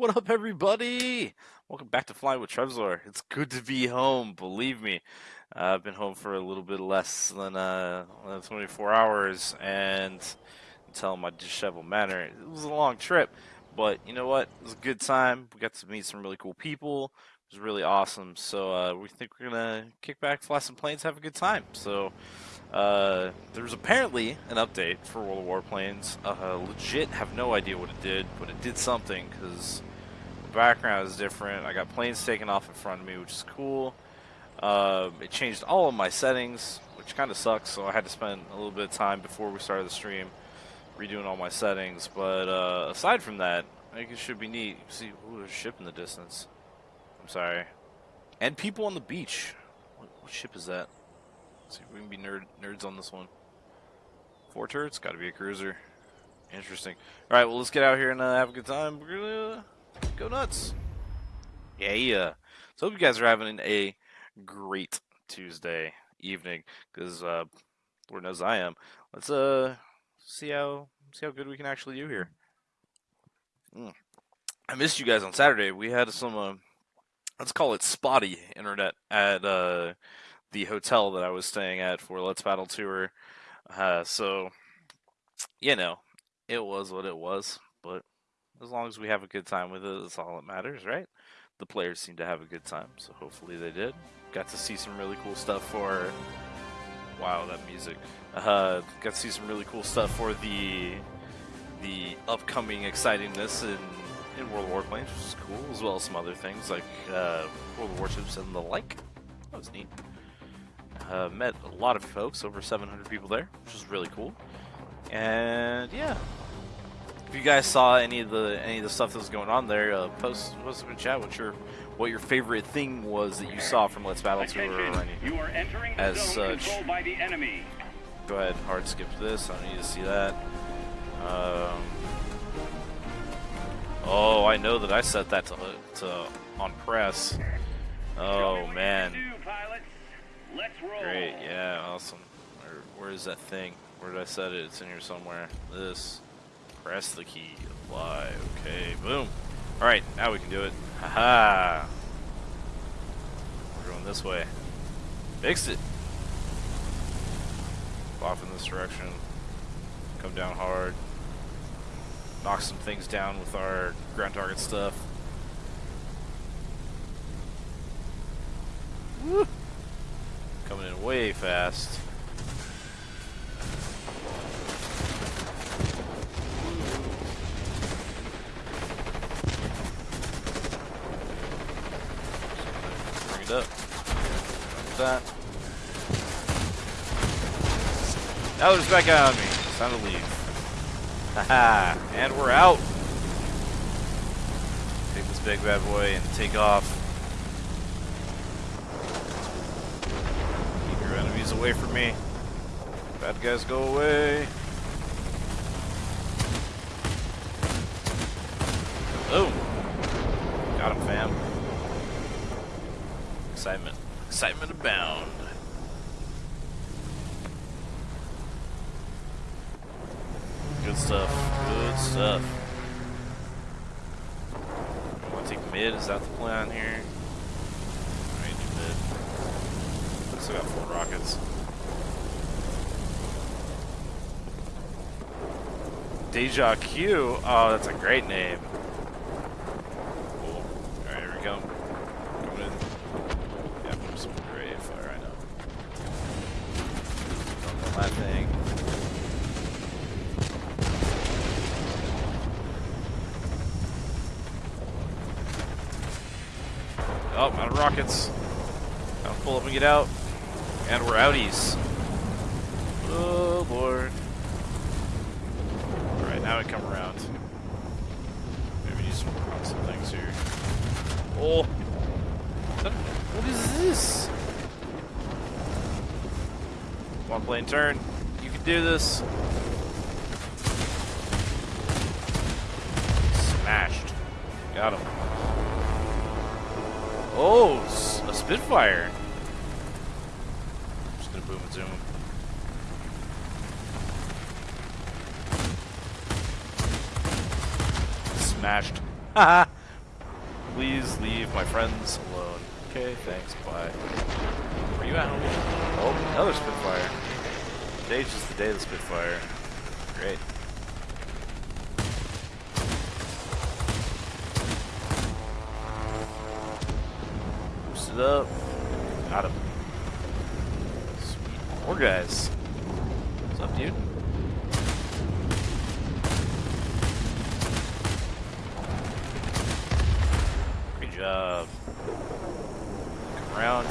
What up, everybody? Welcome back to Flying with Trevzor. It's good to be home, believe me. Uh, I've been home for a little bit less than uh, 24 hours, and until my disheveled manner, it was a long trip. But you know what? It was a good time. We got to meet some really cool people. It was really awesome. So uh, we think we're gonna kick back, fly some planes, have a good time. So uh, apparently an update for World of Warplanes. Uh, legit have no idea what it did, but it did something because background is different. I got planes taken off in front of me, which is cool. Uh, it changed all of my settings, which kind of sucks. So I had to spend a little bit of time before we started the stream redoing all my settings. But uh, aside from that, I think it should be neat. See, ooh, there's a ship in the distance. I'm sorry. And people on the beach. What, what ship is that? Let's see if we can be nerd nerds on this one. Four turrets? Gotta be a cruiser. Interesting. Alright, well, let's get out here and uh, have a good time. Go nuts. Yeah, yeah. So hope you guys are having a great Tuesday evening, because uh, Lord knows I am. Let's uh see how see how good we can actually do here. Mm. I missed you guys on Saturday. We had some uh, let's call it spotty internet at uh, the hotel that I was staying at for Let's Battle Tour. Uh, so, you know, it was what it was. As long as we have a good time with it, that's all that matters, right? The players seem to have a good time, so hopefully they did. Got to see some really cool stuff for. Wow, that music. Uh, got to see some really cool stuff for the the upcoming excitingness in in World War Planes, which is cool, as well as some other things like uh, World Warships and the like. That was neat. Uh, met a lot of folks, over 700 people there, which was really cool. And yeah, if you guys saw any of the any of the stuff that was going on there, uh, post post in chat what your what your favorite thing was that you saw from Let's Battle Tour or any, you are entering as such. by the enemy. Go ahead, hard skip this. I don't need to see that. Um, oh, I know that I set that to, to on press. Oh me what you man, can. Let's roll. great, yeah, awesome. Where, where is that thing? Where did I set it? It's in here somewhere. This. Press the key. Apply. Okay, boom. All right, now we can do it. Haha. We're going this way. Fixed it. Off in this direction. Come down hard. Knock some things down with our ground target stuff. Woo! Coming in way fast. Bring it up. Like that. Now there's back out on me. It's time to leave. Haha, and we're out. Take this big bad boy and take off. Keep your enemies away from me. Bad guys go away. Boom. Got him, fam. Excitement. Abound. Good stuff. Good stuff. Want to take mid? Is that the plan here? Alright, do mid. Still got four rockets. Deja Q. Oh, that's a great name. Cool. Alright, here we come. Coming in. Yeah, put some gray fire, I know. Don't know that thing. Oh, Now pull up and get out. And we're outies. Oh, Lord. Alright, now we come around. Maybe need some, some things here. Oh! What is this? One plane turn. You can do this. A Spitfire. Just gonna boom and zoom. Smashed. Please leave my friends alone. Okay, thanks, bye. Where you at, homie? Oh, another Spitfire. Today's just the day of the Spitfire. Great. Boost it up. Got him. Sweet. More guys. What's up, dude? Great job. Come around.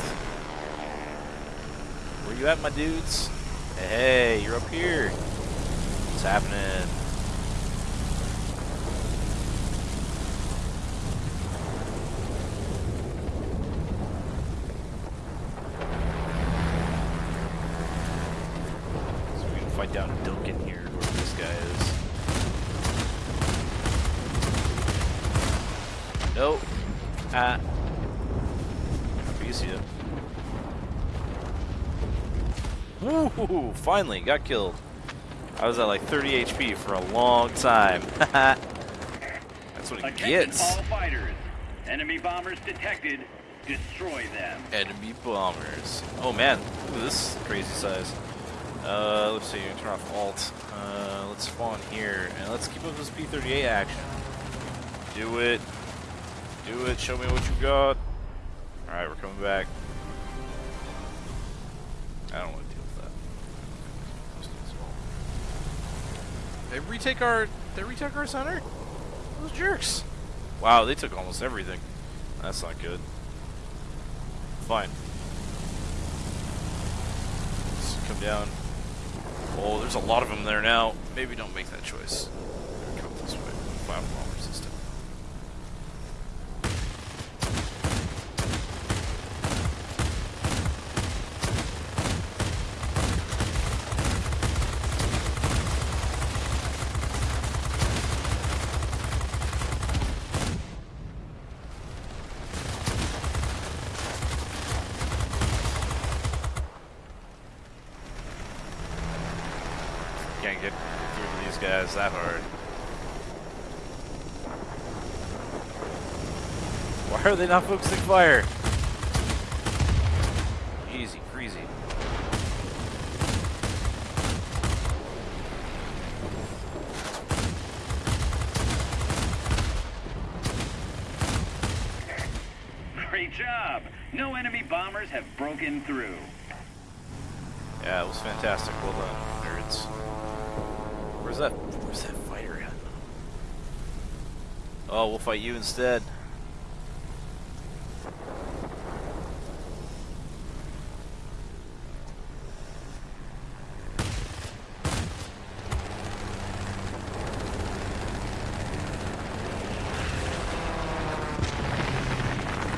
Where you at, my dudes? Hey, you're up here. What's happening? So we can fight down Duncan here, whoever this guy is. Nope. Ah. You see him. Woo! Finally, got killed. I was at like 30 HP for a long time. That's what he Attention gets. all fighters. Enemy bombers detected. Destroy them. Enemy bombers. Oh man, look at this crazy size. Uh, let's see, turn off alt. Uh, let's spawn here, and let's keep up this P-38 action. Do it. Do it, show me what you got. Alright, we're coming back. Retake our, they retake our center? Those jerks. Wow, they took almost everything. That's not good. Fine. Let's come down. Oh, there's a lot of them there now. Maybe don't make that choice. Come this way. Can't get through these guys that hard. Why are they not focusing fire? Easy, crazy. Great job. No enemy bombers have broken through. Yeah, it was fantastic. Well done, nerds. Where's that? Where's that fighter at? Oh, we'll fight you instead.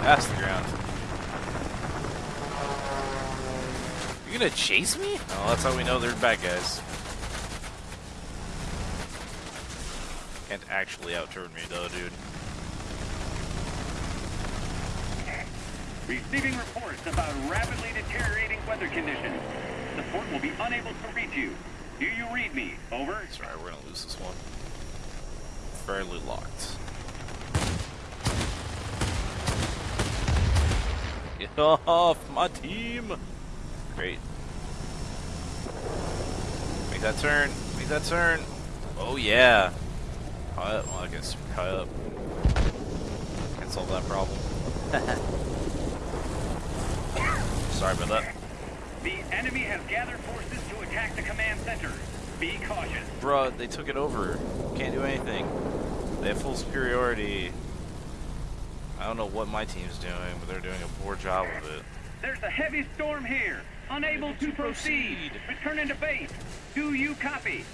Past the ground. You gonna chase me? Oh, that's how we know they're bad guys. Can't actually outturn me though, dude. Receiving reports about rapidly deteriorating weather conditions. Support will be unable to reach you. Do you read me? Over. That's right, we're gonna lose this one. Fairly locked. Get off my team! Great. Make that turn. Make that turn. Oh yeah. High up. Well, I guess high up. Can't solve that problem. Sorry about that. The enemy has gathered forces to attack the command center. Be cautious. Bruh, they took it over. Can't do anything. They have full superiority. I don't know what my team's doing, but they're doing a poor job of it. There's a heavy storm here. Unable to proceed. Return into base. Do you copy?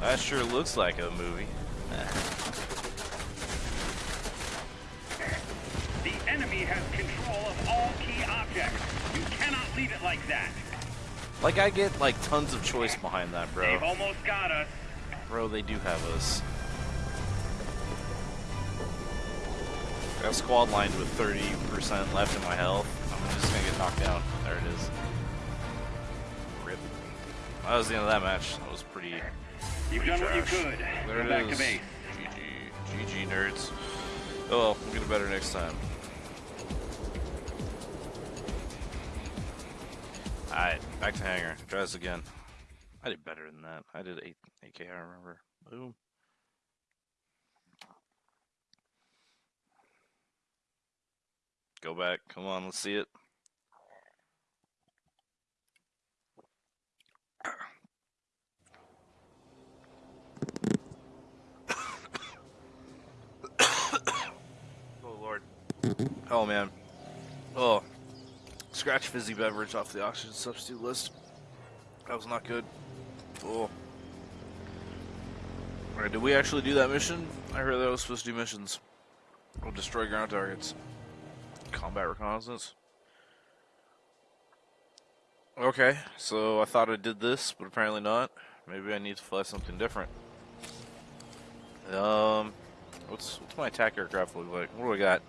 That sure looks like a movie. The enemy has control of all key objects. You cannot leave it like that. Like I get like tons of choice behind that, They've bro. almost got us. Bro, they do have us. I have squad lined with 30% left in my health. I'm just gonna get knocked down. There it is. Rip. that was the end of that match. That was pretty. You've pretty done what you could. There Go it back to is. base. GG, GG nerds. Oh well, we'll get it better next time. Alright, back to hangar. Try this again. I did better than that. I did 8, 8k, I remember. Boom. Go back. Come on, let's see it. oh lord. Oh man. Oh. Scratch fizzy beverage off the oxygen substitute list. That was not good. Oh. Alright, did we actually do that mission? I heard that was supposed to do missions. We'll destroy ground targets. Combat reconnaissance. Okay, so I thought I did this, but apparently not. Maybe I need to fly something different. Um, what's what's my attack aircraft look like? What do I got?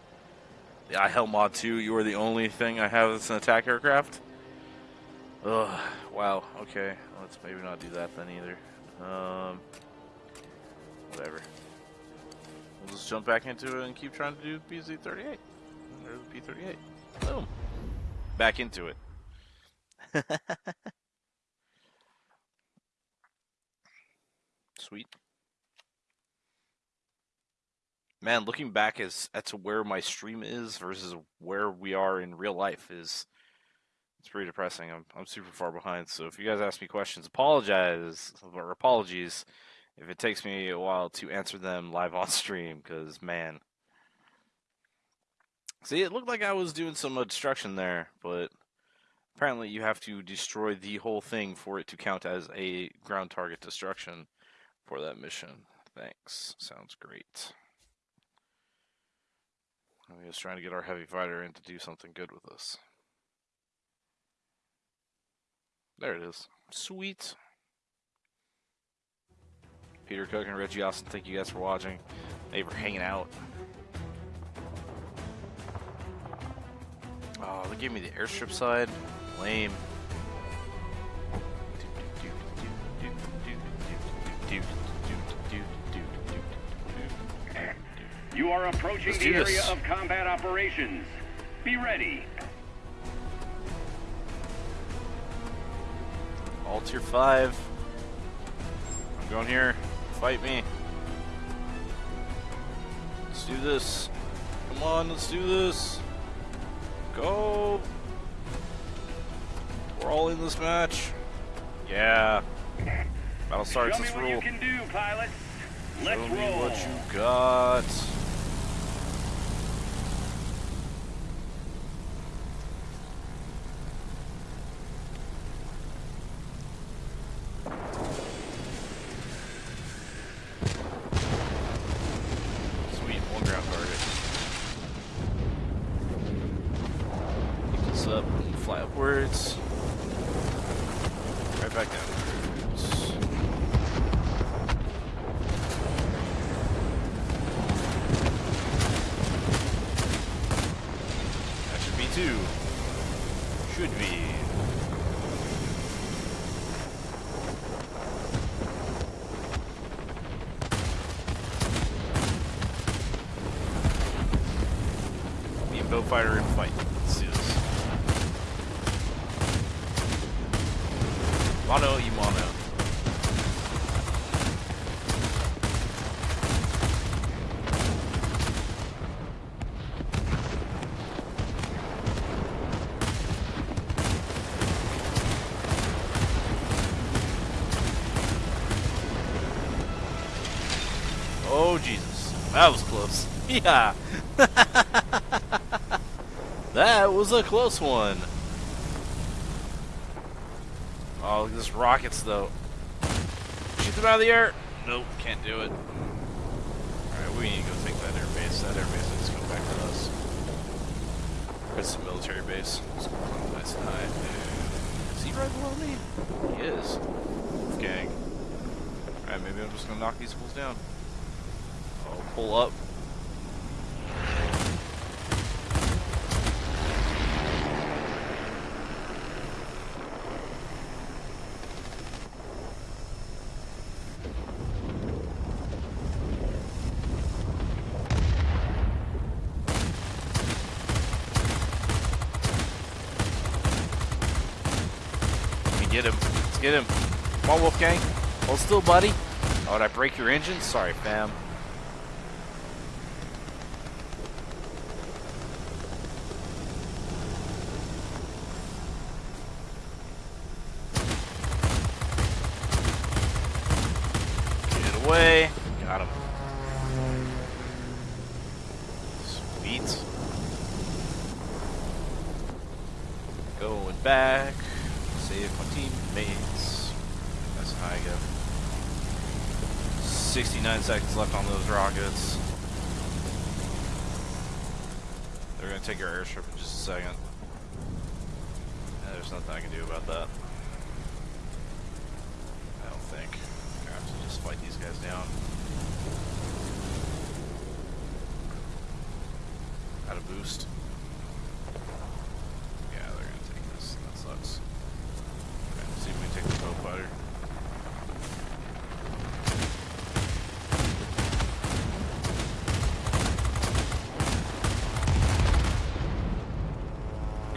The iHel Mod 2, you are the only thing I have that's an attack aircraft? Ugh, wow, okay. Let's maybe not do that then either. Um, whatever. We'll just jump back into it and keep trying to do BZ-38. Or the P-38. Boom. Back into it. Sweet. Man, looking back as at to where my stream is versus where we are in real life is it's pretty depressing. I'm I'm super far behind. So if you guys ask me questions, apologize or apologies if it takes me a while to answer them live on stream because man. See, it looked like I was doing some destruction there, but apparently you have to destroy the whole thing for it to count as a ground target destruction for that mission. Thanks. Sounds great. I'm just trying to get our heavy fighter in to do something good with us. There it is. Sweet. Peter Cook and Reggie Austin, thank you guys for watching. You for hanging out. Oh, they gave me the airstrip side. Lame. You are approaching the area this. of combat operations. Be ready. All tier 5. I'm going here. Fight me. Let's do this. Come on, let's do this. Go. We're all in this match. Yeah. Battle starts. Show me what roll. you can do, pilots. Let's Show me roll. what you got. Sweet, one ground target. Pick this up and fly upwards. Right back downwards. That should be two. Should be. Me and fight. Let's do this. Mono e mono. Oh Jesus, that was close. Yeah, that was a close one. Oh, look at this rockets though. Shoot them out of the air. Nope, can't do it. Alright, we need to go take that airbase. That airbase needs to come back to us. It's a military base. It's nice and high. Is he right below me? He is. Gang. Alright, maybe I'm just gonna knock these fools down. Oh, pull up. get him. Come on, Wolfgang. Hold still, buddy. Oh, did I break your engine? Sorry, fam. Get away. Got him. Sweet. Going back. Save my teammates. That's how I go. 69 seconds left on those rockets. They're gonna take our airstrip in just a second. Yeah, there's nothing I can do about that. I don't think. I have to just fight these guys down. Got a boost. Yeah, they're gonna take this. That sucks. Okay, let's see if we can take the Beaufighter.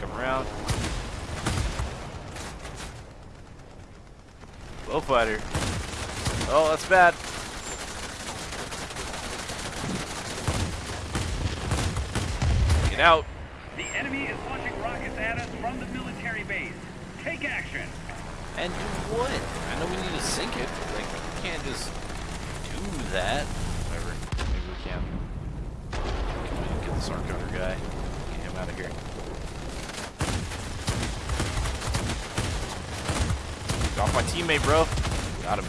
Come around. Bow fighter. Oh, that's bad. Get out. The enemy is launching rockets at us from the military base. Take action. And do what? I know we need to sink it. but, Like, we can't just do that. Whatever. Maybe we can. Can we get this arc cutter guy? Get him out of here. Get off my teammate, bro. Got him.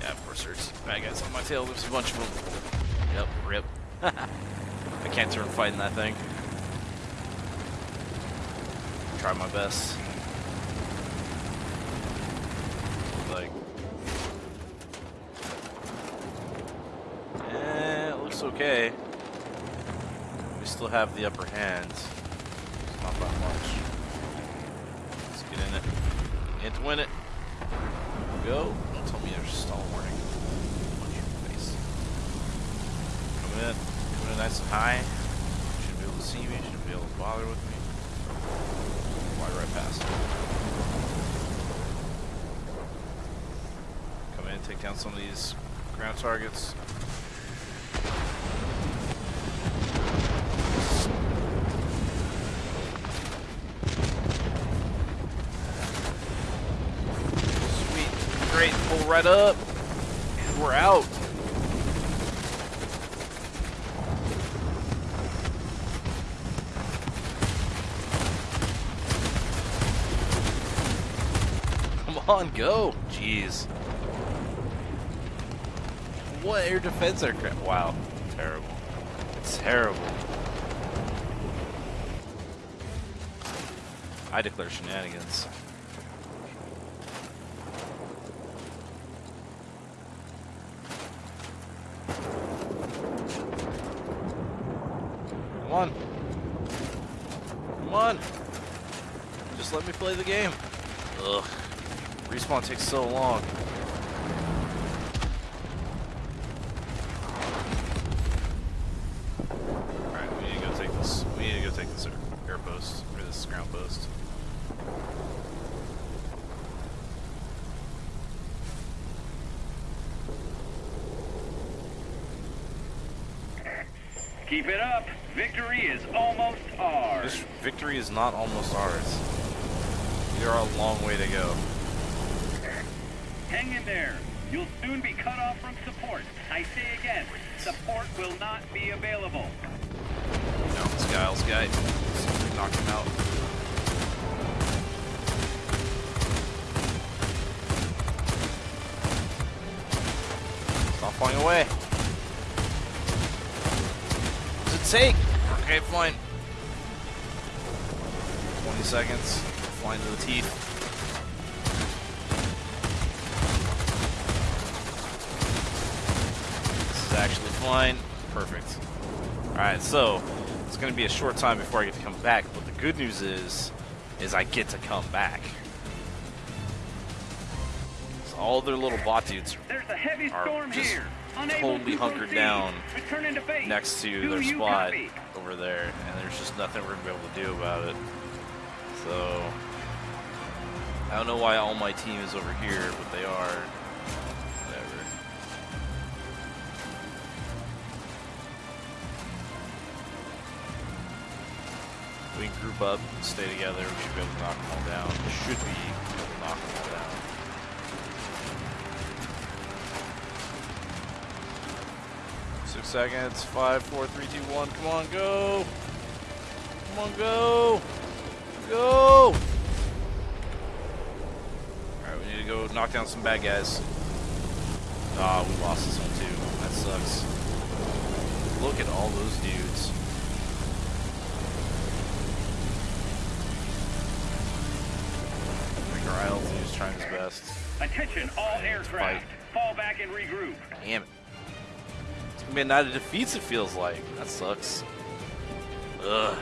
Yeah, of course there's bad guys on my tail. There's a bunch of them. Yep, rip. I can't turn fighting that thing. Try my best. Like, eh, it looks okay. We still have the upper hand. It's not that much. Let's get in it. And to win it. Go. Don't tell me there's stall warning. Punch your face. Coming in. Coming in nice and high. Shouldn't be able to see me. Shouldn't be able to bother with me. Fly right past. Come in, take down some of these ground targets. Sweet, great, pull right up, and we're out. Come on, go. Jeez. What air defense aircraft? Wow. Terrible. Terrible. I declare shenanigans. Come on. Come on. Just let me play the game. Respawn takes so long. Stop flying away. What does it take? Okay, fine. 20 seconds. Flying to the teeth. This is actually flying. Perfect. Alright, so it's gonna be a short time before I get to come back, but the good news is is I get to come back. So all their little bot dudes There's a heavy are storm just here. Totally hunkered proceed. down Return into base. next to Do their spot copy? over there, and there's just nothing we're gonna be able to do about it. So I don't know why all my team is over here, but they are. Whatever. We can group up, stay together, we should be able to knock them all down. Should be able to knock them all down. Seconds. Five, four, three, two, one. Come on, go. Come on, go. Go. Alright, we need to go knock down some bad guys. Ah, we lost this one too. That sucks. Look at all those dudes. Think our is trying his best. Attention, all Fight. aircraft. Fall back and regroup. Damn it. A night of defeats, it feels like. That sucks. Ugh.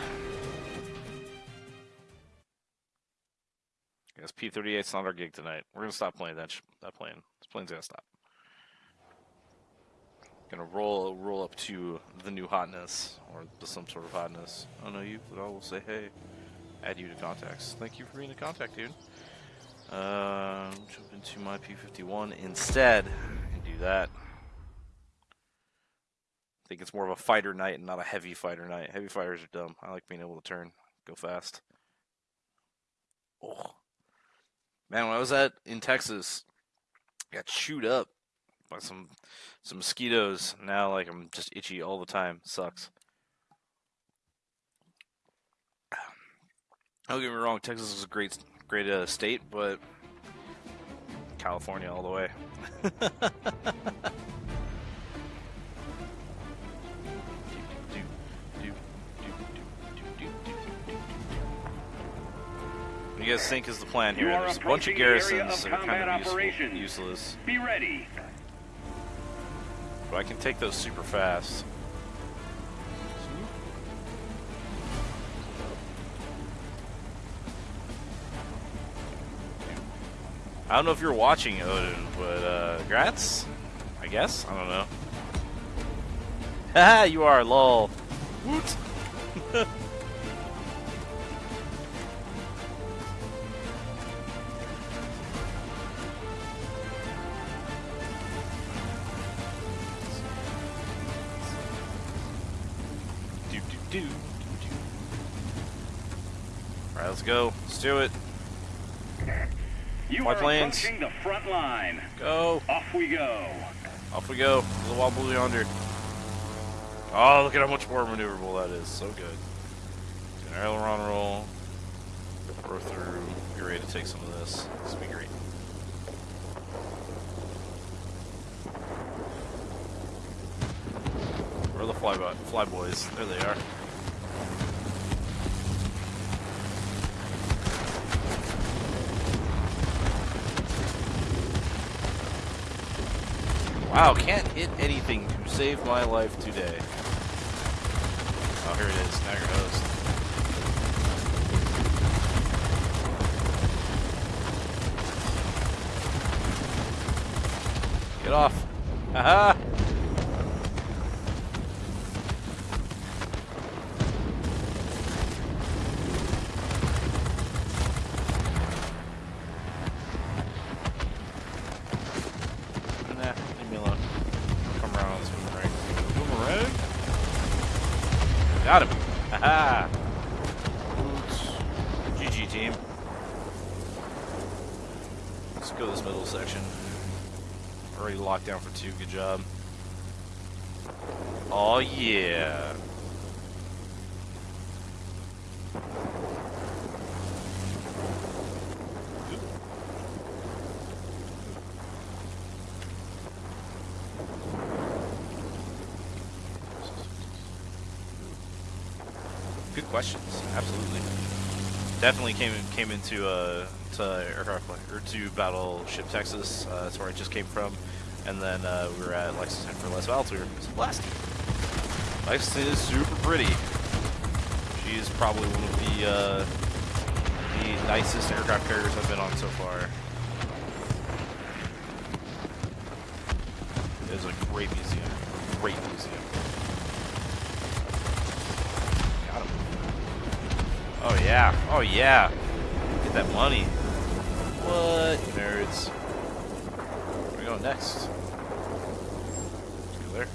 Guess P-38's not our gig tonight. We're gonna stop playing that, that plane. This plane's gonna stop. Gonna roll roll up to the new hotness, or some sort of hotness. I don't know you, but I will say hey. Add you to contacts. Thank you for being a contact, dude. Um, jump into my P-51 instead and do that. Think it's more of a fighter night and not a heavy fighter night. Heavy fighters are dumb. I like being able to turn, go fast. Oh. Man, when I was at in Texas, I got chewed up by some some mosquitoes. Now like I'm just itchy all the time. Sucks. Don't get me wrong, Texas is a great great uh, state, but California all the way. you guys think is the plan here? There's a bunch of approaching the area garrisons that are kind of useful, useless, Be ready. but I can take those super fast. I don't know if you're watching Odin, but uh, grats, I guess. I don't know. Haha, you are lol. Woot. go. Let's do it. You My are planes. approaching the front line. Go. Off we go. Off we go. The wobble yonder. Oh, look at how much more maneuverable that is. So good. An aileron roll. Throw through. Be ready to take some of this. This will be great. Where are the fly, fly boys? There they are. Wow, can't hit anything to save my life today. Oh, here it is. Now your host. Get off. Haha! Nah, leave me alone. Come around on this boomerang. Boomerang? Got him. Haha. GG team. Let's go this middle section. Already locked down for two. Good job. Oh yeah. Good questions. Absolutely. Definitely came came into uh, to aircraft or to Battleship Texas. Uh, that's where I just came from, and then uh, we were at Lexington for Let's Battle tour. It's a blast. Lexington is super pretty. She is probably one of the uh, the nicest aircraft carriers I've been on so far. It is a great museum. Great museum. Got him. Oh yeah. Oh yeah. Get that money. What nerds? Where we going next? Go there.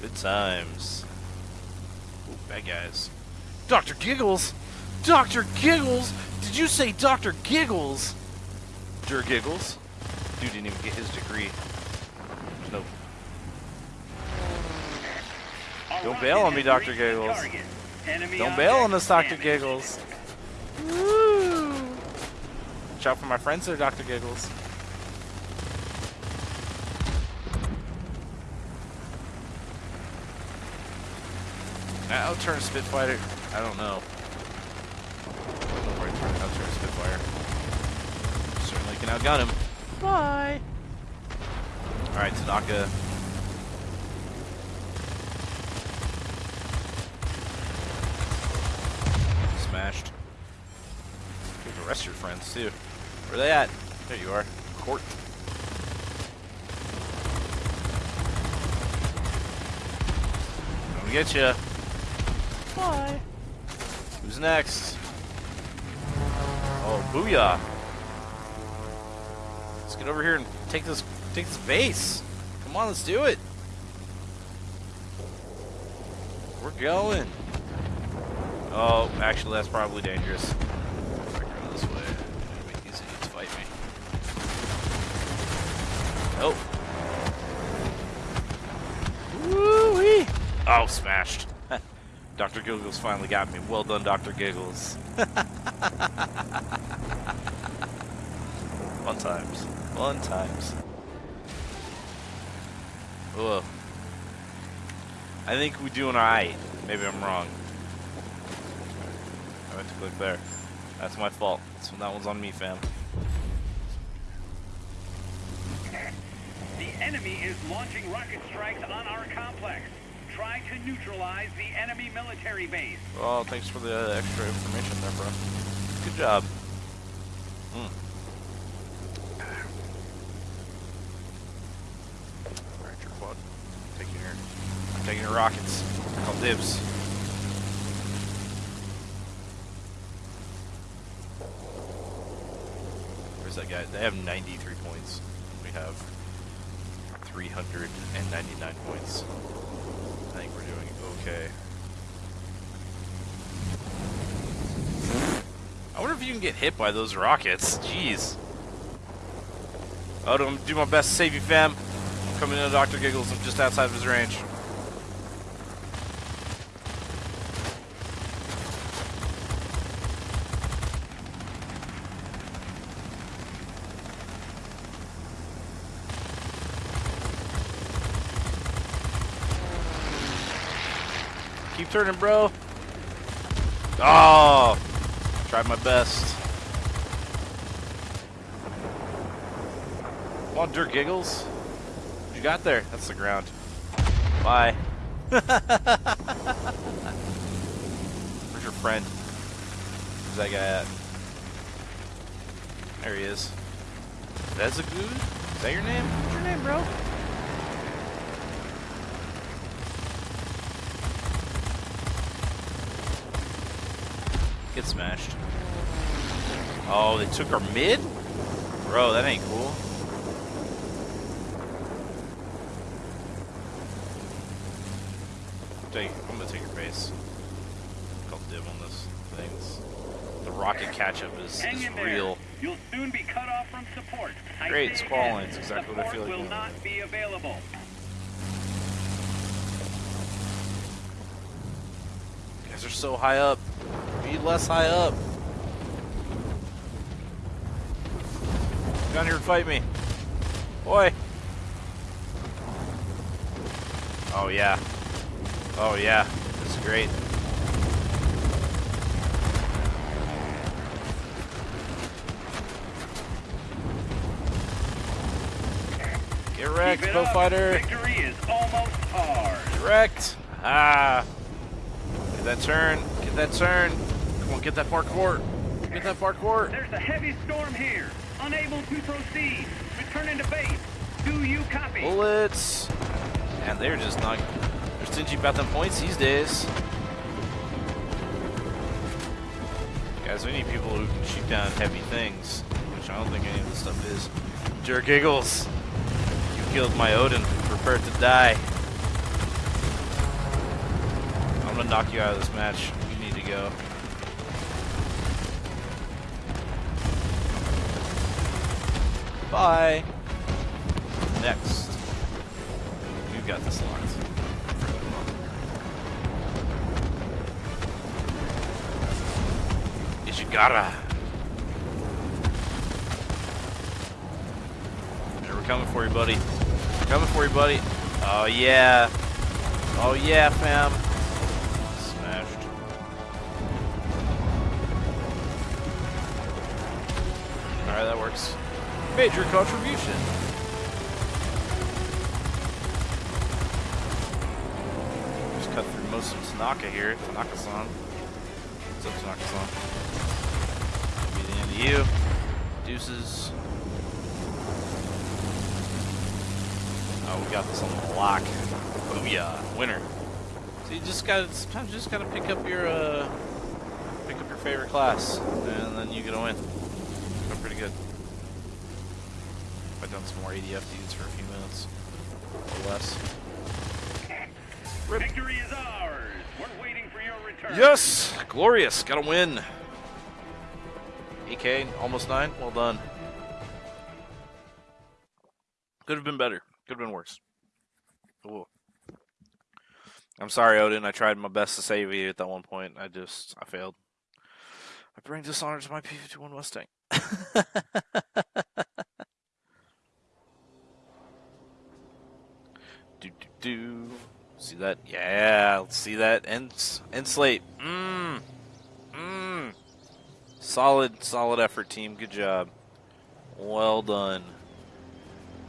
Good times. Ooh, bad guys. Dr. Giggles! Dr. Giggles! Did you say Dr. Giggles? Der Giggles? Dude didn't even get his degree. There's no. Don't bail on me, Dr. Giggles. Don't bail on us, Dr. Giggles. Woo! Watch out for my friends there, Dr. Giggles. Now turn Spitfire. I don't know. I don't to turn turn a Spitfire. Certainly can outgun him. Bye. Alright, Tanaka. Smashed. Get the rest of your friends too. Where are they at? There you are. Court. Come get you. Who's next? Oh, booyah! Let's get over here and take this take this base. Come on, let's do it. We're going. Oh, actually, that's probably dangerous. I this way, make these idiots fight me. Oh. Woo-wee! Oh, smashed. Dr. Giggles finally got me. Well done, Dr. Giggles. Fun times. Fun times. Ugh. I think we're doing alright. Maybe I'm wrong. I meant to click there. That's my fault. So that one's on me, fam. The enemy is launching rocket strikes on our complex. Try to neutralize the enemy military base. Well, thanks for the extra information there, bro. Good job. Mm. Alright, your quad. Taking your, I'm taking your rockets. Call dibs. Where's that guy? They have 93 points. We have 399 points. I think we're doing okay. Get hit by those rockets. Jeez. I'll do my best to save you, fam. I'm coming in, Dr. Giggles. I'm just outside of his range. Keep turning, bro. Oh, tried my best. Come on, Dirk Giggles. What you got there? That's the ground. Bye. Where's your friend? Where's that guy at? There he is. That's a good. Is that your name? What's your name, bro? Get smashed. Oh, they took our mid? Bro, that ain't cool. Take, I'm gonna take your base. Call div on this things. The rocket catch up is, is real. You'll soon be cut off from support. Great, squall lines, exactly what I feel like will not be available. You guys are so high up. Be less high up. Down here and fight me. Boy. Oh yeah. Oh yeah. Great. Get wrecked, Beaufighter. Victory is almost ours. Wrecked. Ah. Get that turn. Get that turn. Come on, get that parkour. Get that parkour. There's a heavy storm here. Unable to proceed. Returning to base. Do you copy? Bullets. And they're just not. Stingy about them points these days. Guys, we need people who can shoot down heavy things, which I don't think any of this stuff is. Jerk Giggles, you killed my Odin. Prepare to die. I'm gonna knock you out of this match. You need to go. Bye. Next. We've got this locked. Yeah, we're coming for you, buddy. We're coming for you, buddy. Oh, yeah. Oh, yeah, fam. Smashed. Alright, that works. Major contribution. Just cut through most of Tanaka here. Tanaka-san. What's up, Tanaka-san? You. Deuces. Oh, we got this on the lock. Booyah. Winner. So you just gotta, sometimes you just gotta pick up your, uh, pick up your favorite class, and then you get a win. Go pretty good. I've done some more ADF dudes for a few minutes. Or less. Rip. Victory is ours. We're waiting for your return. Yes! Glorious! Got a win! AK, almost 9. Well done. Could have been better. Could have been worse. Ooh. I'm sorry, Odin. I tried my best to save you at that one point. I just, I failed. I bring dishonor to my P-51 Mustang. do, do, do. See that? Yeah, let's see that. End, end slate. Mmm. Solid, solid effort, team. Good job. Well done.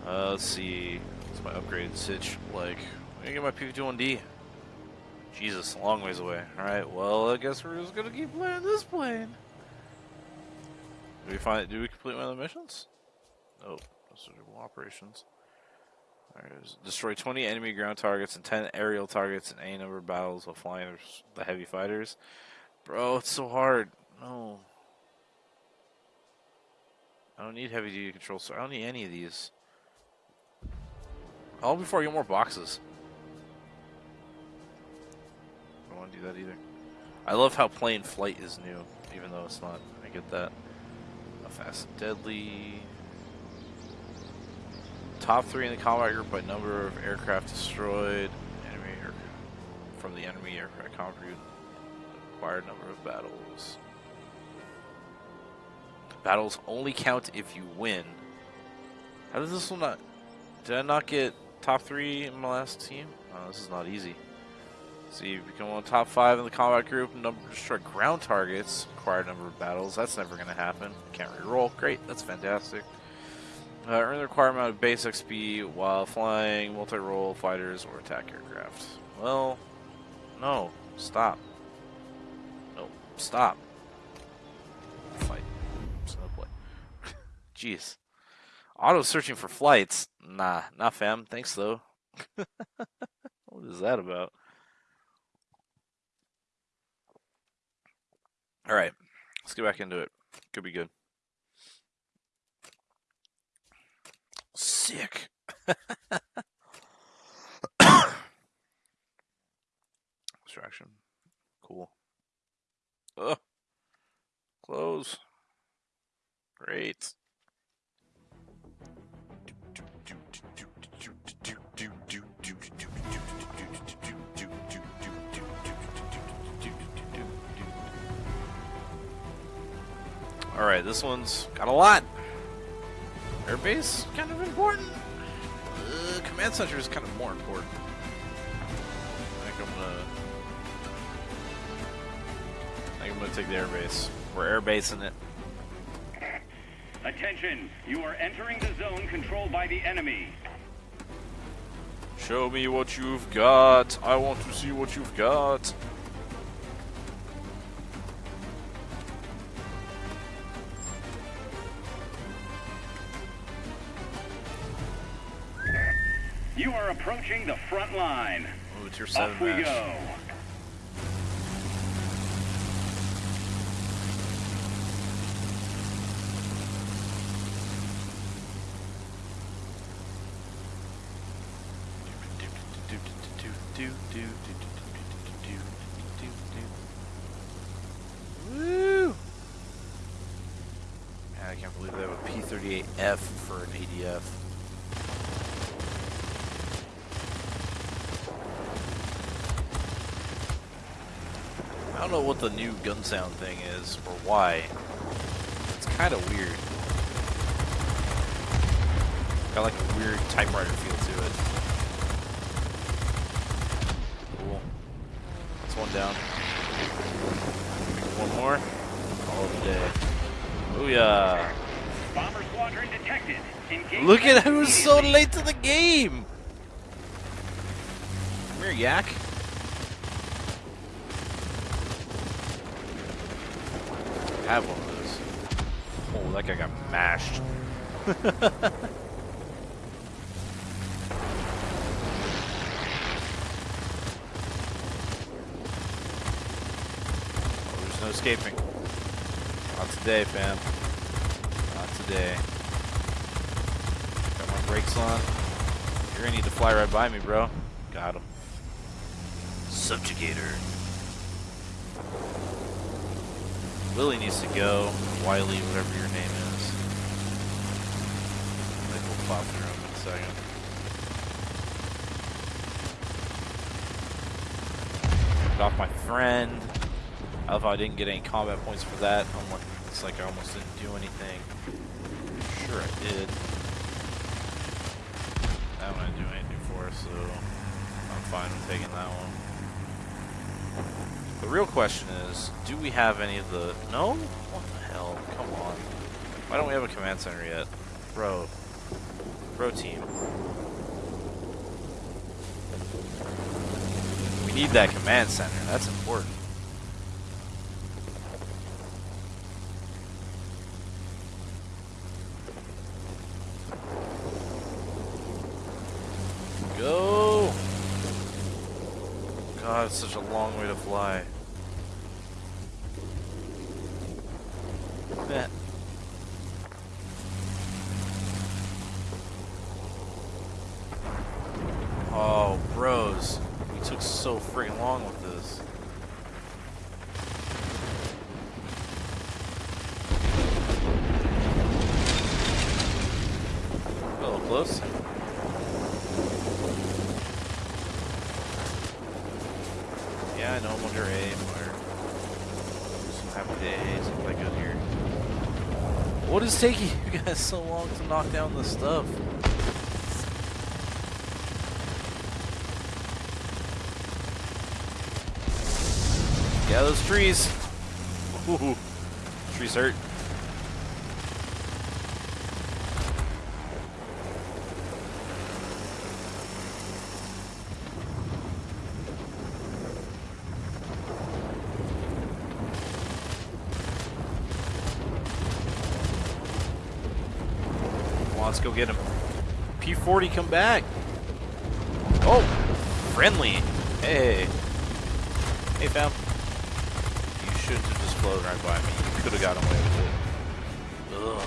Uh, let's see. What's my upgraded sitch like? Let me get my P51D. Jesus, a long ways away. Alright, well, I guess we're just gonna keep playing this plane. Do we find? Do we complete one of the missions? Oh, those are operations. Destroy 20 enemy ground targets and 10 aerial targets in any number of battles while flying the heavy fighters. Bro, it's so hard. No. I don't need heavy duty control, so I don't need any of these. All before I get more boxes. I don't want to do that either. I love how plane flight is new, even though it's not. I get that. A fast and deadly. Top three in the combat group by number of aircraft destroyed. Enemy air, from the enemy aircraft combat group. Required number of battles. Battles only count if you win. How does this one not? Did I not get top three in my last team? Oh, this is not easy. So you become one of top five in the combat group. Number destroy ground targets. Required number of battles. That's never going to happen. Can't re-roll. Great. That's fantastic. Uh, earn the required amount of base XP while flying multi-role fighters or attack aircraft. Well, no. Stop. No. Stop. Fight. Jeez. Auto searching for flights. Nah, not fam. Thanks though. what is that about? All right, let's get back into it. Could be good. Sick. Distraction. Cool. Ugh. Close. Great. Alright, this one's got a lot. Airbase, kind of important. Uh, command center is kind of more important. I think I'm gonna. I think I'm gonna take the airbase. We're airbasing it. Attention, you are entering the zone controlled by the enemy. Show me what you've got. I want to see what you've got. You are approaching the front line. Oh, it's your seven Off we match. go. do, do, do, do, do, do, do, do. Woo! Man, I can't believe they have a P-38F for an ADF. I don't know what the new gun sound thing is or why. It's kind of weird. Got like a weird typewriter feel to it. Cool. That's one down. One more. Call it a day. Booyah. Bomber squadron detected. Engage Look at who's so late to the game. Come here, Yak. I have one of those. Oh, that guy got mashed. Oh, there's Oh, no escaping. Not today, fam. Not today. Got my brakes on. You're gonna need to fly right by me, bro. Got him. Subjugator. Willie needs to go. Wiley, whatever your name is. Pop through him in a second. Got off my friend. I love how I didn't get any combat points for that. It's like I almost didn't do anything. Sure I did. That one I didn't do anything for, so I'm fine with taking that one. The real question is, do we have any of the... No? What the hell? Come on. Why don't we have a command center yet? Bro. Bro team. We need that command center. That's important. Go! God, it's such a long way to fly. Bet. Oh, bros. We took so freaking long with this. A little close. Yeah, I know I'm under A, or some happy days, look like good here. What is taking you guys so long to knock down this stuff? Yeah, those trees. Ooh, trees hurt. Let's go get him. P40, come back. Oh, friendly. Hey. Hey, fam. You shouldn't have just flown right by me. You could have got away with it. Ugh.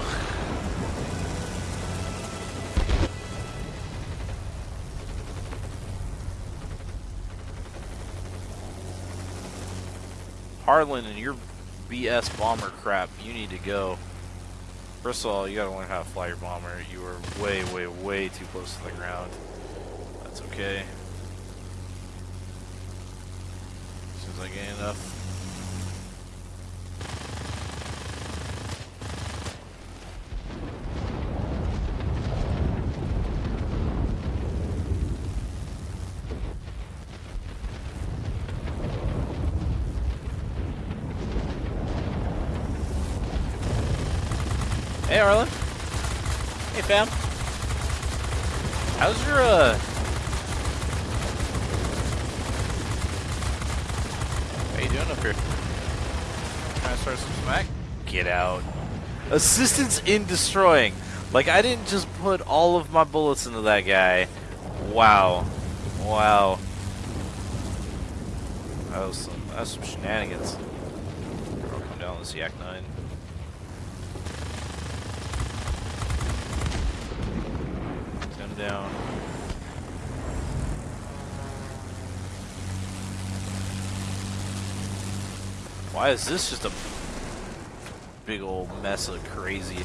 Harlan and your BS bomber crap, you need to go. First of all, you gotta learn how to fly your bomber. You are way, way, way too close to the ground. That's okay. I gain enough. Assistance in destroying. Like, I didn't just put all of my bullets into that guy. Wow. Wow. That was some, that was some shenanigans. I'll come down this Yak 9. Ten down. Why is this just a big old mess of crazy?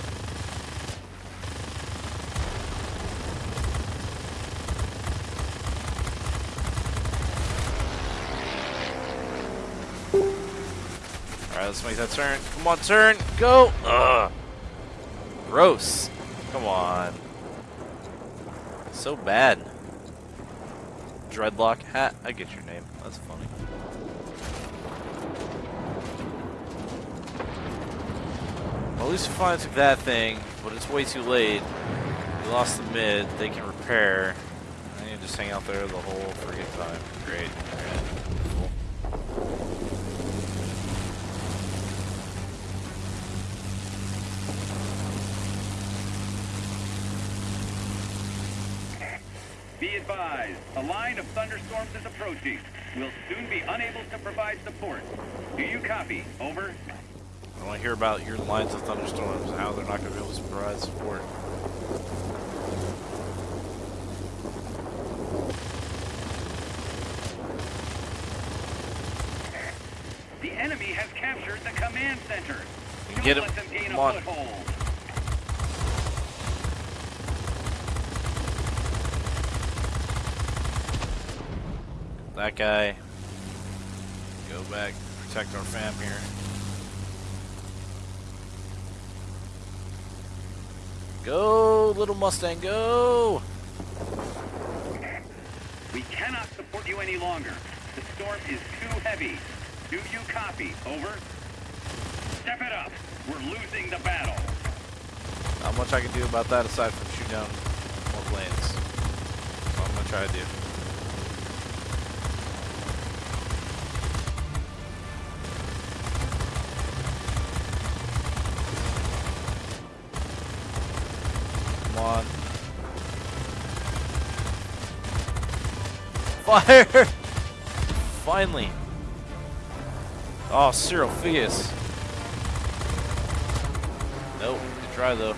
Alright, let's make that turn. Come on, turn! Go! Ugh! Gross. Come on. So bad. Dreadlock hat. I get your name. That's funny. Well, at least we finally took that thing, but it's way too late. We lost the mid. They can repair. I need to just hang out there the whole freaking time. Great. Be advised, a line of thunderstorms is approaching. We'll soon be unable to provide support. Do you copy? Over. I want to hear about your lines of thunderstorms and how they're not going to be able to provide support. The enemy has captured the command center. Don't get him. let them gain Come a on. foothold. That guy. Go back, protect our fam here. Go, little Mustang, go! We cannot support you any longer. The storm is too heavy. Do you copy? Over. Step it up. We're losing the battle. Not much I can do about that aside from shoot down more planes. That's what I'm gonna try to do. Fire! Finally. Oh, Cyril. Nope, good try though.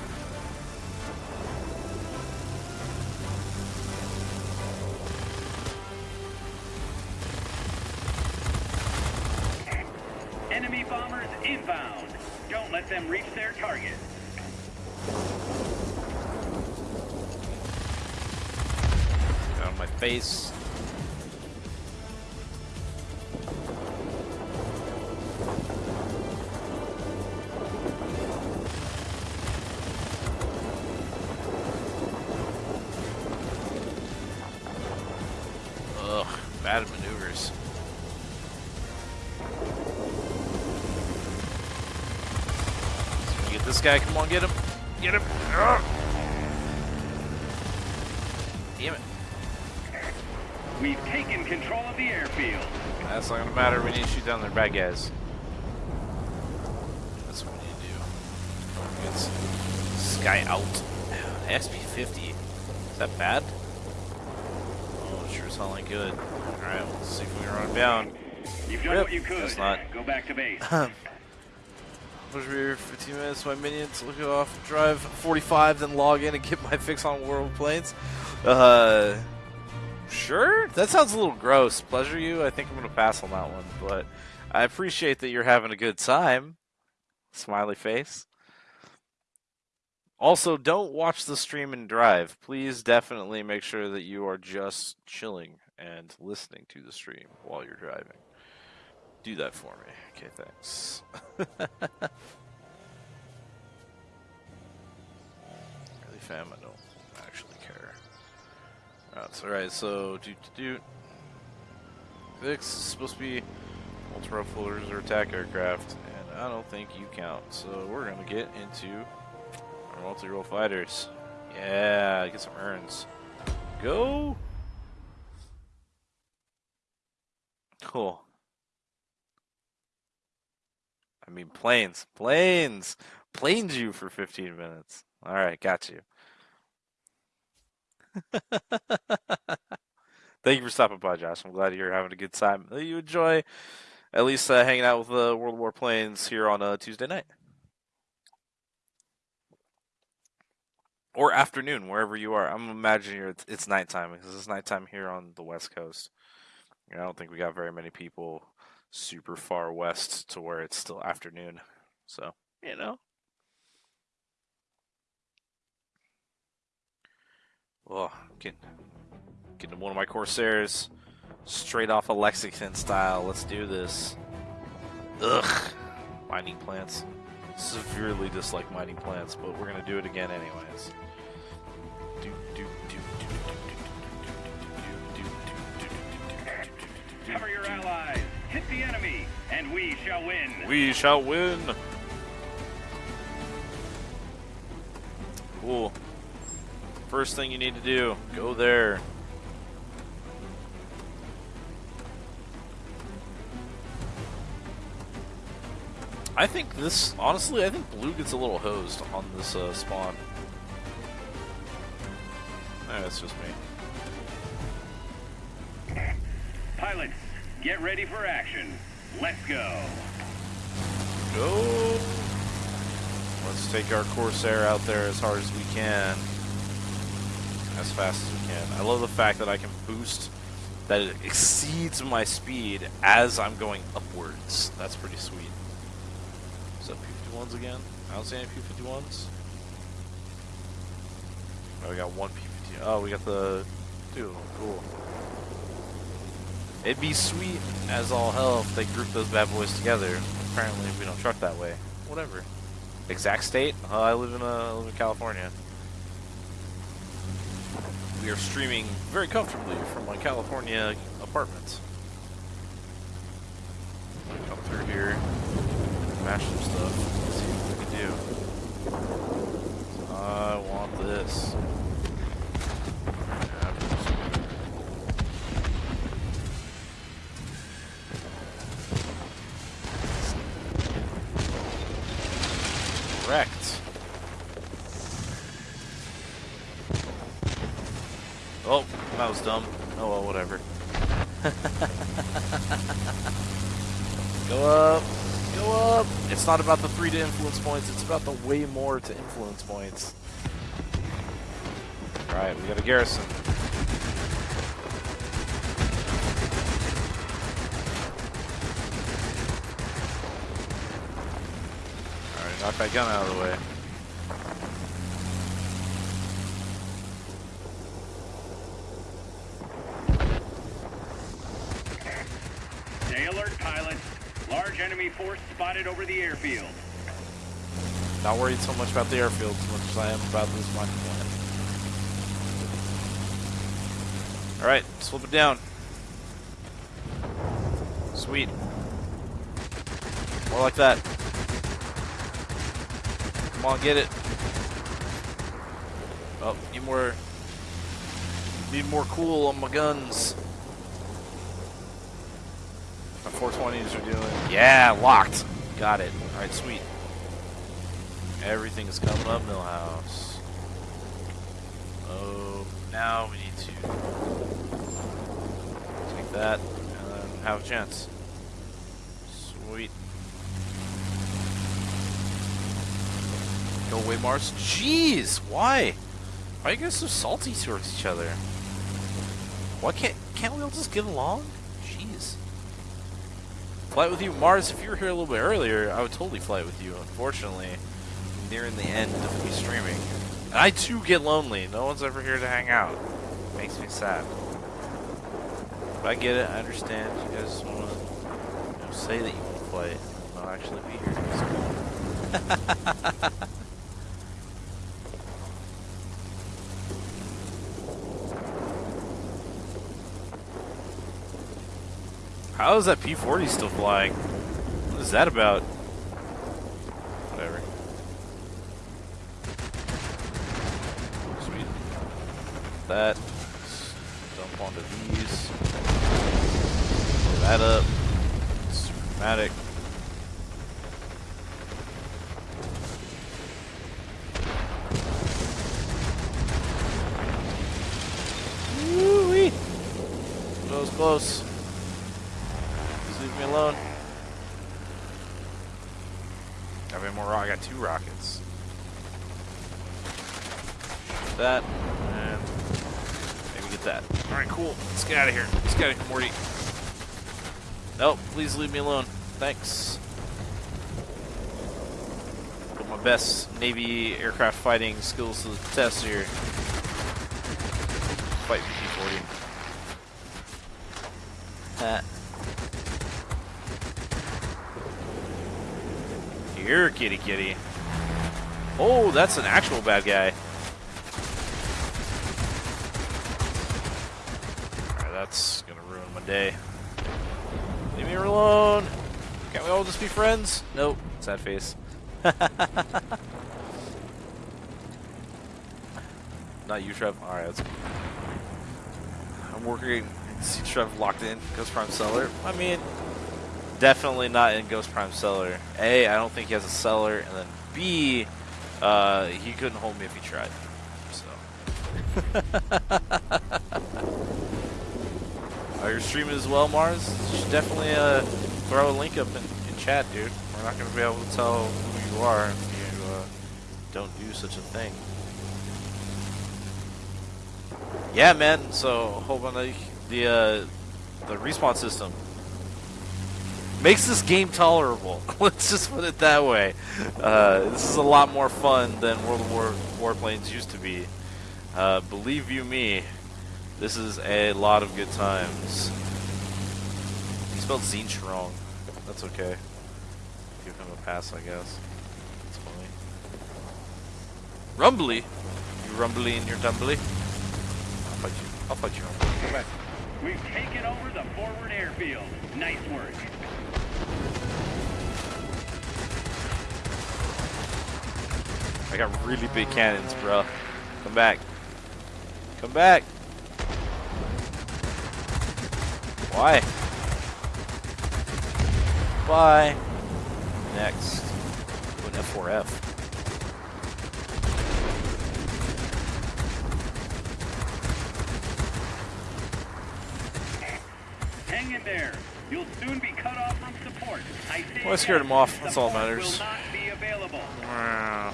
Enemy bombers inbound. Don't let them reach their target. Get on my face. This guy, come on, get him. Get him. Ugh. Damn it. We've taken control of the airfield. That's not gonna matter. We need to shoot down their bad guys. That's what we need to do. It's Sky out. SP50. Is that bad? Oh, it sure sound like good. Alright, let's see if we can run him down. You've done Yep, what you could. not. Go back to base. Rear 15 minutes. My minions look off. Drive 45, then log in and get my fix on World Planes. Uh, sure. That sounds a little gross. Pleasure you. I think I'm gonna pass on that one, but I appreciate that you're having a good time. Smiley face. Also, don't watch the stream and drive. Please definitely make sure that you are just chilling and listening to the stream while you're driving. Do that for me. Okay, thanks. I don't actually care. That's alright, so, do do do. This is supposed to be ultra floaters or attack aircraft, and I don't think you count. So, we're gonna get into our multi role fighters. Yeah, get some urns. Go! Cool. I mean, planes, planes, planes you for 15 minutes. All right, got you. Thank you for stopping by, Josh. I'm glad you're having a good time. You enjoy at least uh, hanging out with the World War planes here on a Tuesday night or afternoon, wherever you are. I'm imagining it's, it's nighttime because it's nighttime here on the West Coast. I don't think we got very many people super far west to where it's still afternoon. So, you know. Oh, getting, getting one of my Corsairs straight off of Lexington style. Let's do this. Ugh. Mining plants. Severely dislike mining plants, but we're going to do it again anyways. Cover your allies, hit the enemy, and we shall win. We shall win. Cool. First thing you need to do, go there. I think this, honestly, I think blue gets a little hosed on this uh, spawn. Eh, that's just me. Pilots, get ready for action. Let's go. Go! Let's take our Corsair out there as hard as we can. As fast as we can. I love the fact that I can boost, that it exceeds my speed as I'm going upwards. That's pretty sweet. Is that P-51s again? I don't see any P-51s. Oh, we got one P-50. Oh, we got the... Dude, cool. It'd be sweet as all hell if they grouped those bad boys together. Apparently, we don't truck that way. Whatever. Exact state? Uh, I live in uh, I live in California. We are streaming very comfortably from my California apartment. Come through here, mash some stuff. See what we can do. I want this. Correct. Oh, that was dumb. Oh well, whatever. Go up. Go up. It's not about the three to influence points, it's about the way more to influence points. Alright, we got a garrison. Alright, knock that gun out of the way. Stay alert, pilots. Large enemy over the airfield. Not worried so much about the airfield as much as I am about this plant. Alright, slip it down. Sweet. More like that. Come on, get it. Oh, need more. Need more cool on my guns. My 420s are doing. Yeah, locked. Got it. Alright, sweet. Everything is coming up, Millhouse. Oh, now we need to take that and then have a chance. Sweet. Go away, Mars. Jeez, why? Why are you guys so salty towards each other? Why can't can't we all just get along? Flight with you, Mars. If you were here a little bit earlier, I would totally flight with you. Unfortunately, nearing the end of me streaming, and I too get lonely. No one's ever here to hang out. It Makes me sad. But I get it. I understand. You guys want to you know, say that you want to play, not actually be here. It's cool. How is that P40 still flying? What is that about? Whatever. Sweet. That. Dump onto these. Blow that up. Super dramatic. Woo-wee. That was close. Just leave me alone. Got any more rock? I got two rockets. Shoot that, and maybe get that. Alright, cool. Let's get out of here. Let's get out of here, Morty. Nope, please leave me alone. Thanks. Put my best Navy aircraft fighting skills to the test here. Fight P-40. Ha. Here, kitty kitty. Oh, that's an actual bad guy. Alright, that's gonna ruin my day. Leave me alone! Can't we all just be friends? Nope. Sad face. Not you, Trev. Alright, I'm working see Trev locked in Ghost Prime Cellar. I mean, definitely not in Ghost Prime Cellar. A, I don't think he has a cellar, and then B, uh, he couldn't hold me if he tried. So. Are you streaming as well, Mars? You should definitely uh, throw a link up in chat, dude. We're not going to be able to tell who you are if you uh, don't do such a thing. Yeah, man. So, hope on the the uh, the respawn system makes this game tolerable. Let's just put it that way. Uh, this is a lot more fun than World of War Warplanes used to be. Uh, believe you me, this is a lot of good times. He spelled Zinch wrong. That's okay. Him a pass, I guess. That's funny. Rumbly? You rumbly in your tumbly? I'll fight you. I'll fight you. Come back. We've taken over the forward airfield. Nice work. I got really big cannons, bro. Come back. Come back. Why? Bye. Next. An F4F. Hang in there. You'll soon be cut off from support. I Well, I scared him off. That's all that matters. Will not be available. Wow.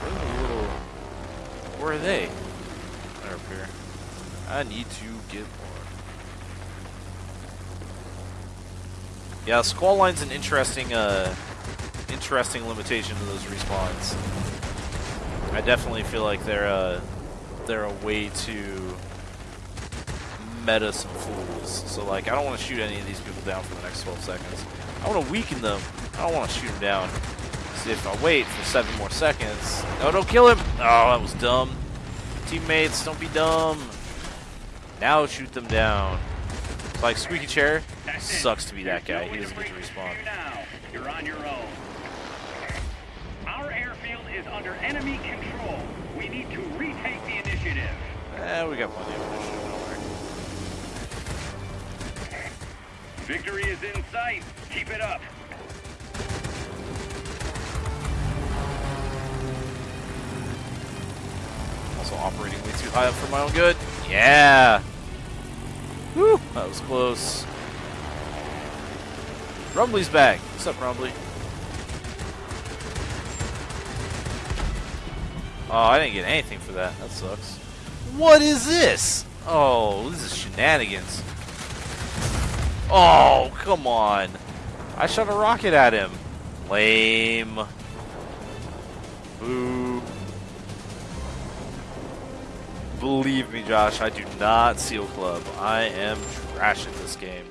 Where's the little... Where are they? They're up here. I need to get more. Yeah, squall line's an interesting, uh, interesting limitation to those respawns. I definitely feel like they're, uh, they're a way to meta some fools. So, like, I don't want to shoot any of these people down for the next 12 seconds. I want to weaken them. I don't want to shoot them down. See, if I wait for seven more seconds... No, don't kill him! Oh, that was dumb. Teammates, don't be dumb. Now shoot them down. Like, Squeaky Chair sucks to be that guy. He doesn't get to respawn. You're on your own. Our airfield is under enemy control. We need to retake the initiative. Eh, we got plenty of initiative. Victory is in sight. Keep it up. Also operating way too high up for my own good. Yeah! That was close. Rumbly's back. What's up, Rumbly? Oh, I didn't get anything for that. That sucks. What is this? Oh, this is shenanigans. Oh, come on. I shot a rocket at him. Lame. Boo. Believe me, Josh, I do not seal club. I am trash at this game.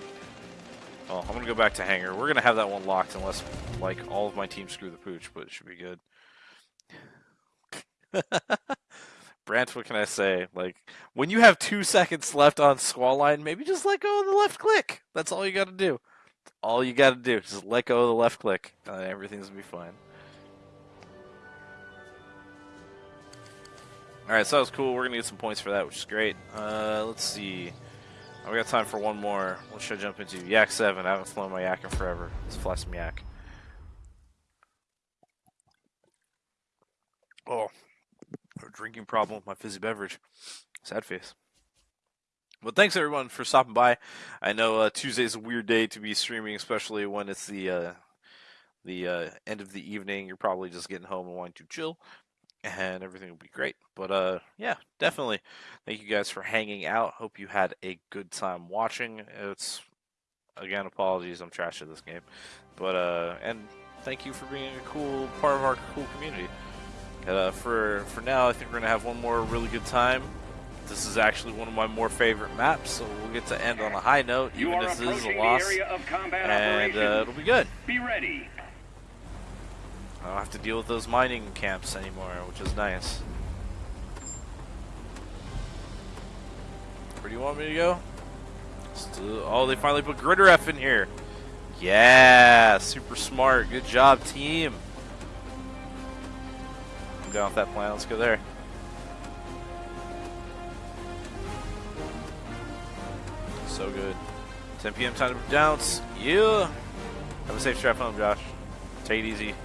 Oh, I'm gonna go back to hangar. We're gonna have that one locked unless, like, all of my team screw the pooch, but it should be good. Brant, what can I say? Like, when you have two seconds left on squall line, maybe just let go of the left click. That's all you gotta do. That's all you gotta do. Just let go of the left click. Uh, everything's gonna be fine. Alright, so that was cool. We're gonna get some points for that, which is great. Uh, let's see. Oh, we got time for one more. What should I jump into? Yak 7. I haven't flown my Yak in forever. Let's fly some Yak. Oh, a drinking problem with my fizzy beverage. Sad face. But thanks everyone for stopping by. I know uh, Tuesday's a weird day to be streaming, especially when it's the uh, the uh, end of the evening. You're probably just getting home and wanting to chill, and everything will be great. But uh, yeah, definitely. Thank you guys for hanging out. Hope you had a good time watching. It's again, apologies, I'm trash at this game, but uh, and thank you for being a cool part of our cool community. Uh, for for now, I think we're gonna have one more really good time. This is actually one of my more favorite maps, so we'll get to end on a high note, even if this is a loss, and uh, it'll be good. Be ready. I don't have to deal with those mining camps anymore, which is nice. Where do you want me to go? Still, uh, oh, they finally put Gritter F in here. Yeah, super smart. Good job, team. I'm down with that plan. Let's go there. So good. 10 p.m. time to bounce. Yeah. Have a safe trip home, Josh. Take it easy.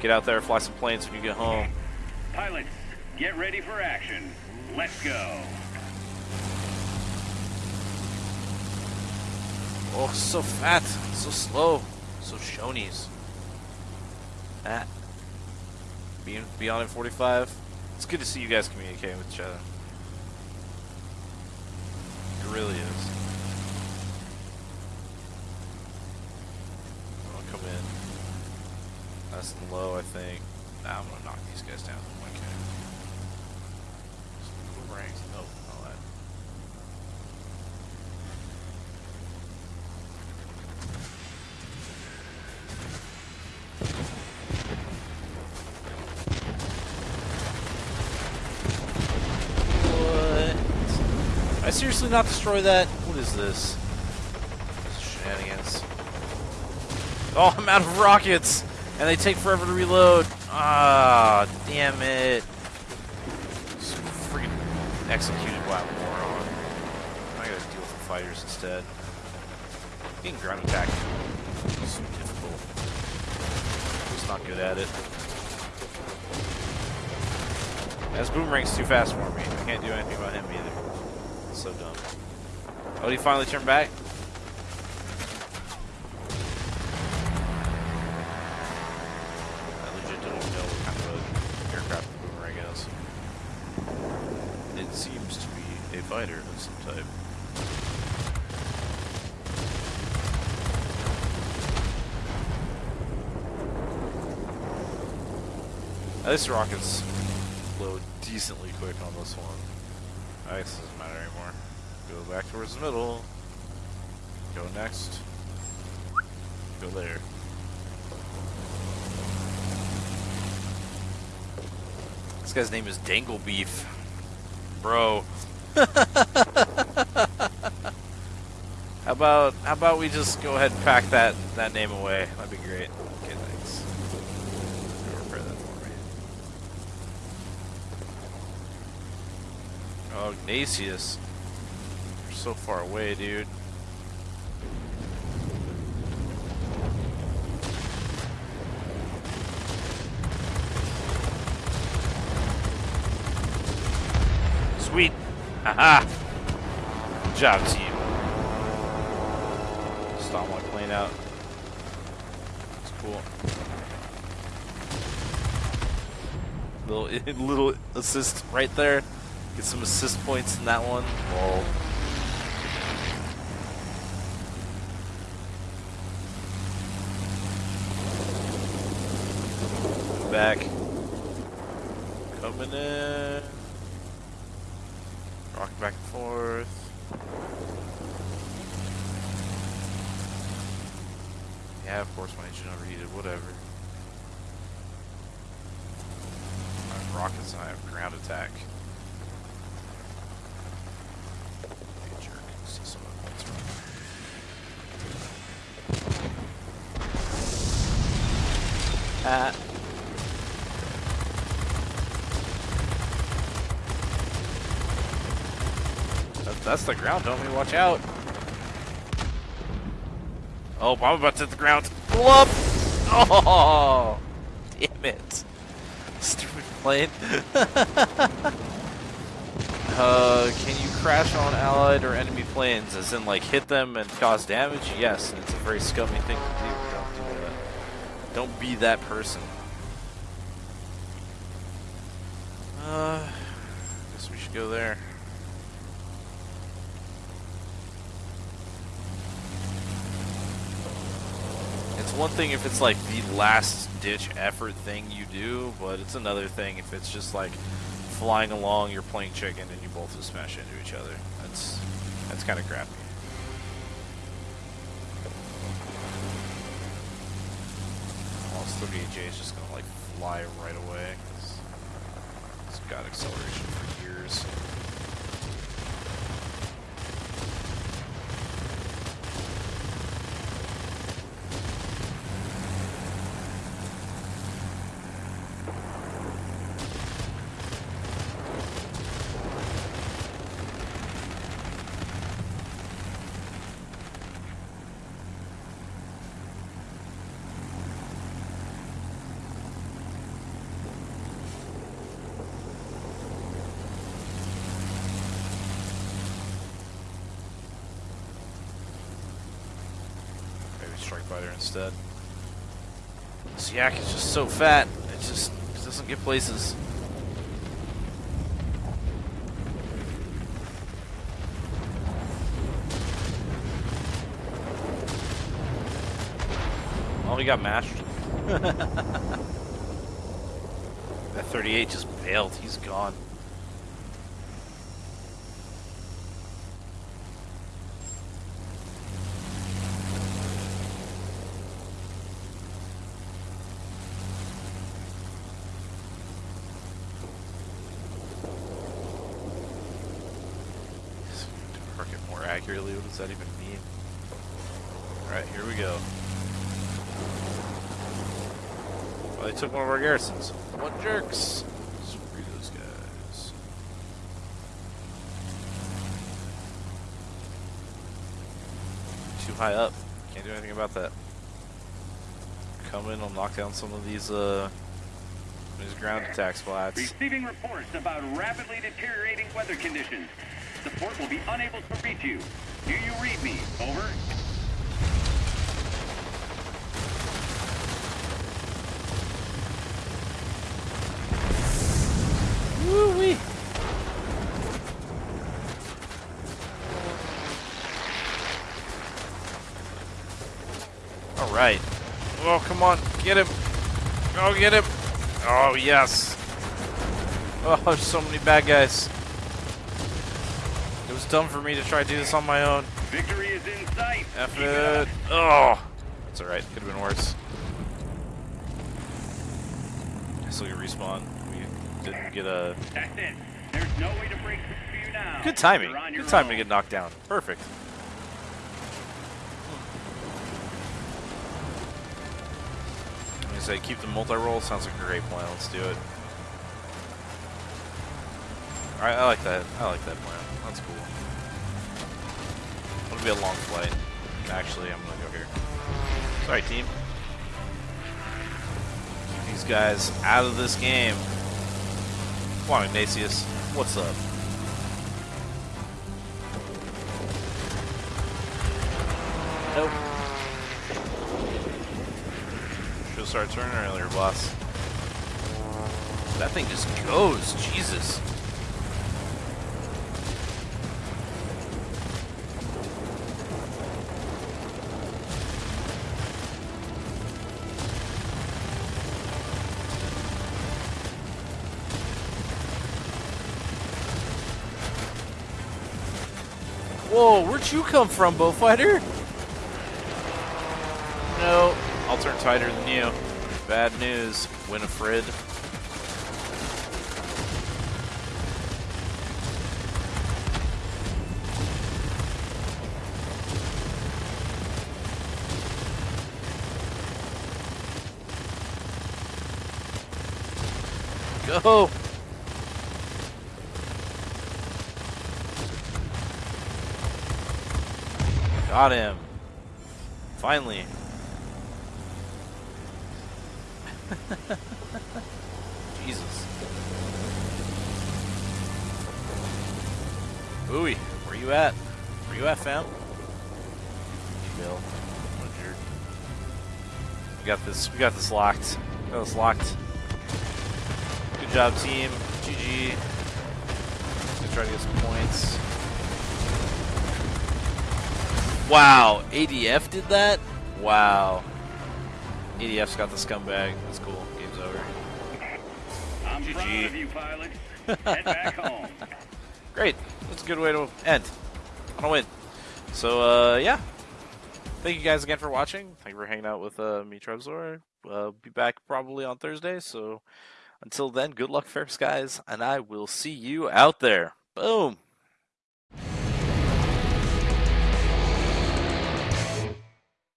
Get out there, fly some planes when you get home. Pilots, get ready for action. Let's go. Oh, so fat, so slow, so shonies. That. Being beyond in 45. It's good to see you guys communicating with each other. It really is. I'll come in. Nice and low, I think. Nah, I'm gonna knock these guys down. Okay. Some boomerangs. Nope, not that. What? I seriously not destroy that? What is this? Shenanigans. Oh, I'm out of rockets! And they take forever to reload. Ah, damn it. Freaking executed by a moron. I gotta deal with the fighters instead. Being ground attack is so difficult. Just not good at it. As Boomerang's too fast for me. I can't do anything about him either. So dumb. Oh, he finally turned back? I legit don't even know what kind of a aircraft the Boomerang is. It seems to be a fighter of some type. Now, this rocket's load decently quick on this one. I guess it doesn't matter anymore. Go back towards the middle. Go next. Go there. This guy's name is Dangle Beef. Bro. how about how about we just go ahead and pack that that name away? That'd be great. Okay, thanks. Go repair that for me. Oh, You're so far away, dude. Sweet. Haha. Good job, team. Stomp my plane out. It's cool. Little little assist right there. Get some assist points in that one. Back. Coming in. Rocking back and forth. Yeah, of course my engine overheated, whatever. I have rockets and I have ground attack. Be a jerk. See some of the points That- That's the ground, homie. Watch out. Oh, I'm about to hit the ground. Up! Oh, damn it. Stupid plane. uh, can you crash on allied or enemy planes? As in, like, hit them and cause damage? Yes, and it's a very scummy thing to do. Don't do that. Don't be that person. Uh, guess we should go there. It's one thing if it's like the last ditch effort thing you do, but it's another thing if it's just like flying along, you're playing chicken, and you both just smash into each other. That's that's kind of crappy. 38J is just gonna like fly right away it's got acceleration for years. Strike Fighter instead. This yak is just so fat, it just doesn't get places. Oh, he got mashed. that 38 just bailed. He's gone. accurately. What does that even mean? Alright, here we go. Well, they took one of our garrisons. What jerks! Screw those guys. Too high up. Can't do anything about that. Come in, I'll knock down some of these, uh, these ground attack spots. Receiving reports about rapidly deteriorating weather conditions. Support will be unable to reach you. Do you read me? Over. Woo-wee. All right. Oh, come on. Get him. Oh, get him. Oh, yes. Oh, there's so many bad guys. It was dumb for me to try to do this on my own. Victory is in sight. F it. Oh. That's alright. Could have been worse. I still get respawn. We didn't get a... That's it. There's no way to break through now. Good timing. Good timing to get knocked down. Perfect. I say, keep the multi-role. Sounds like a great plan. Let's do it. Alright, I like that. I like that plan. That's cool. It'll be a long flight. Actually, I'm gonna go here. Sorry, team. Keep these guys out of this game. Come on, Ignatius. What's up? Nope. Should've started turning earlier, boss. That thing just goes. Jesus. Where'd you come from, Beaufighter? No, I'll turn tighter than you. Bad news, Winifred. Go! Got him. Finally. Jesus. Ooey, where you at? Where you at, fam? Bill. What a jerk. We got this. We got this locked. We got this locked. Good job, team. GG. Gonna try to get some points. Wow, ADF did that? Wow. ADF's got the scumbag. That's cool. Game's over. I'm GG. proud of you, pilot. Head back home. Great. That's a good way to end. On a win. So, uh, yeah. Thank you guys again for watching. Thank you for hanging out with uh, me, Trevzor. Uh, be back probably on Thursday. So, until then, good luck, fair skies, and I will see you out there. Boom.